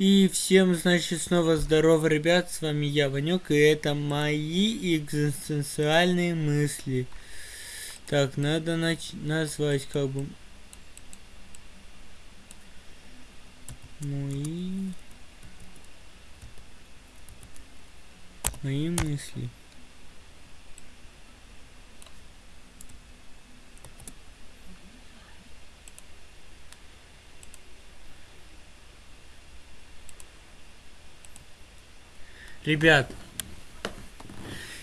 И всем, значит, снова здорово, ребят, с вами я, Ванек, и это мои экзистенциальные мысли. Так, надо нач назвать как бы... Мои... Мои мысли. Ребят,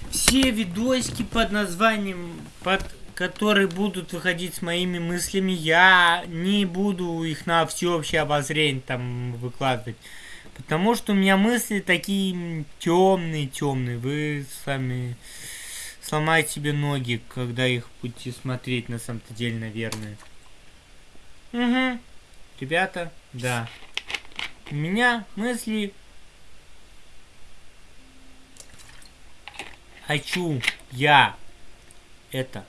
все видосики под названием, под которые будут выходить с моими мыслями, я не буду их на всеобщее обозрение там выкладывать. Потому что у меня мысли такие темные, темные. Вы сами сломаете себе ноги, когда их будете смотреть на самом-то деле, наверное. Угу. Ребята, да. У меня мысли хочу я это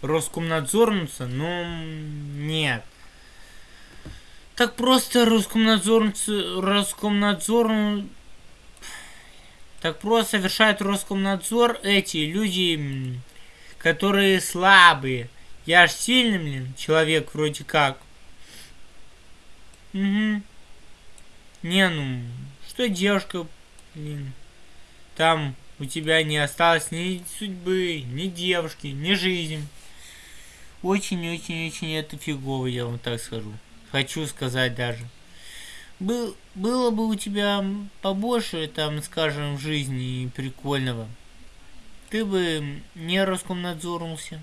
Роскомнадзорнуться, но нет. Так просто Роскомнадзорнуться, Роскомнадзор... Так просто совершает Роскомнадзор эти люди, которые слабые. Я ж сильный, блин, человек вроде как. Угу. Не, ну, что девушка, блин, там у тебя не осталось ни судьбы, ни девушки, ни жизни. Очень-очень-очень это фигово, я вам так скажу. Хочу сказать даже. Был, было бы у тебя побольше, там, скажем, в жизни прикольного, ты бы не Роскомнадзорнулся.